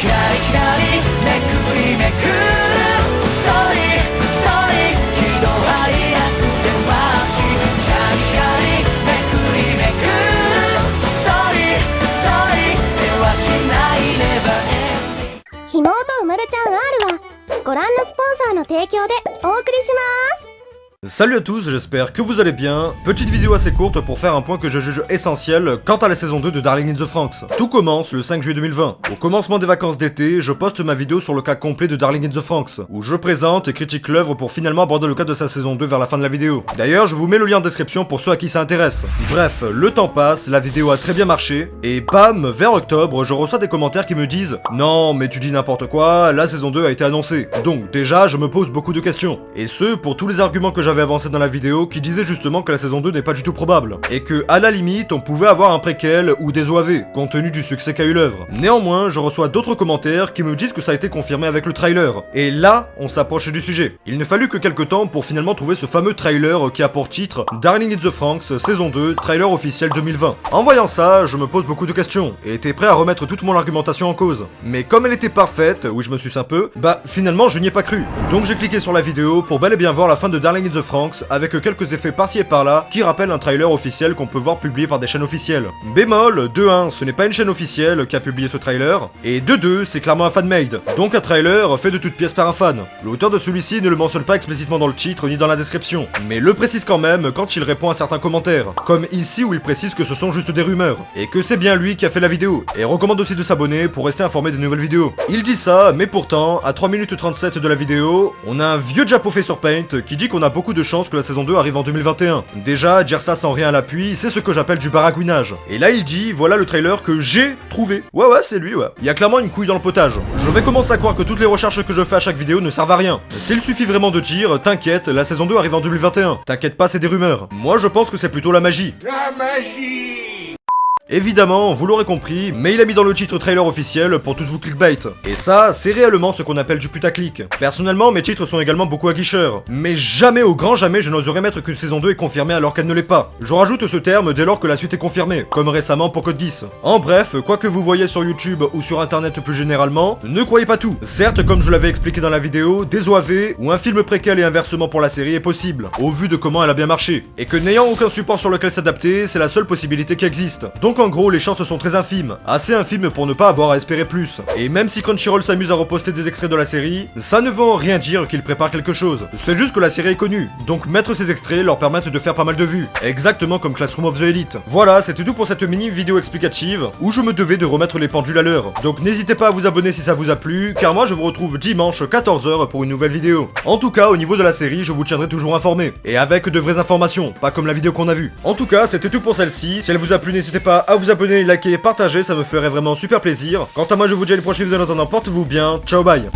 光光めくりめくるストーリーストーリー喜怒哀楽せわし光光めくりめくるストーリーストーリーせわしないネバーエンディひもうとうまるちゃん R はご覧のスポンサーの提供でお送りします。Salut à tous, j'espère que vous allez bien. Petite vidéo assez courte pour faire un point que je juge essentiel quant à la saison 2 de Darling in the Franxx. Tout commence le 5 juillet 2020. Au commencement des vacances d'été, je poste ma vidéo sur le cas complet de Darling in the Franxx, où je présente et critique l'œuvre pour finalement aborder le cas de sa saison 2 vers la fin de la vidéo. D'ailleurs, je vous mets le lien en description pour ceux à qui ça intéresse. Bref, le temps passe, la vidéo a très bien marché, et bam, vers octobre, je reçois des commentaires qui me disent « Non, mais tu dis n'importe quoi, la saison 2 a été annoncée. » Donc déjà, je me pose beaucoup de questions. Et ce, pour tous les arguments que j'avais avancés dans la vidéo qui disait justement que la saison 2 n'est pas du tout probable, et que à la limite on pouvait avoir un préquel ou des OAV, compte tenu du succès qu'a eu l'œuvre. Néanmoins, je reçois d'autres commentaires qui me disent que ça a été confirmé avec le trailer, et là, on s'approche du sujet. Il ne fallut que quelques temps pour finalement trouver ce fameux trailer qui a pour titre Darling in the Franxx, saison 2, trailer officiel 2020. En voyant ça, je me pose beaucoup de questions, et étais prêt à remettre toute mon argumentation en cause. Mais comme elle était parfaite, oui je me suce un peu, bah finalement je n'y ai pas cru. Donc j'ai cliqué sur la vidéo pour bel et bien voir la fin de Darling in the Franxx avec quelques effets par-ci et par-là qui rappellent un trailer officiel qu'on peut voir publié par des chaînes officielles. Bémol, 2-1, ce n'est pas une chaîne officielle qui a publié ce trailer, et 2-2, c'est clairement un fan-made, donc un trailer fait de toutes pièces par un fan. L'auteur de celui-ci ne le mentionne pas explicitement dans le titre ni dans la description, mais le précise quand même quand il répond à certains commentaires, comme ici où il précise que ce sont juste des rumeurs, et que c'est bien lui qui a fait la vidéo, et recommande aussi de s'abonner pour rester informé des nouvelles vidéos. Il dit ça, mais pourtant, à 3 minutes 37 de la vidéo, on a un vieux diapo fait sur Paint qui dit qu'on a beaucoup de chances que la saison 2 arrive en 2021. Déjà, dire ça sans rien à l'appui, c'est ce que j'appelle du baragouinage. Et là, il dit, voilà le trailer que j'ai trouvé. Ouais, ouais, c'est lui, ouais. Il y a clairement une couille dans le potage. Je vais commencer à croire que toutes les recherches que je fais à chaque vidéo ne servent à rien. S'il suffit vraiment de dire, t'inquiète, la saison 2 arrive en 2021. T'inquiète pas, c'est des rumeurs. Moi, je pense que c'est plutôt la magie. La magie Évidemment, vous l'aurez compris, mais il a mis dans le titre trailer officiel pour tous vous clickbait. Et ça, c'est réellement ce qu'on appelle du putaclic. Personnellement, mes titres sont également beaucoup aguicheurs. Mais jamais, au grand jamais, je n'oserais mettre qu'une saison 2 est confirmée alors qu'elle ne l'est pas. Je rajoute ce terme dès lors que la suite est confirmée, comme récemment pour Code 10. En bref, quoi que vous voyez sur YouTube ou sur internet plus généralement, ne croyez pas tout. Certes, comme je l'avais expliqué dans la vidéo, des OAV ou un film préquel et inversement pour la série est possible, au vu de comment elle a bien marché. Et que n'ayant aucun support sur lequel s'adapter, c'est la seule possibilité qui existe. En gros, les chances sont très infimes. Assez infimes pour ne pas avoir à espérer plus. Et même si Crunchyroll s'amuse à reposter des extraits de la série, ça ne veut en rien dire qu'il prépare quelque chose. C'est juste que la série est connue. Donc mettre ces extraits leur permettent de faire pas mal de vues. Exactement comme Classroom of the Elite. Voilà, c'était tout pour cette mini vidéo explicative, où je me devais de remettre les pendules à l'heure. Donc n'hésitez pas à vous abonner si ça vous a plu, car moi je vous retrouve dimanche 14h pour une nouvelle vidéo. En tout cas, au niveau de la série, je vous tiendrai toujours informé. Et avec de vraies informations, pas comme la vidéo qu'on a vue. En tout cas, c'était tout pour celle-ci. Si elle vous a plu, n'hésitez pas à vous abonner liker, partager, ça me ferait vraiment super plaisir. Quant à moi, je vous dis à une prochaine vidéo. En attendant, portez-vous bien, ciao bye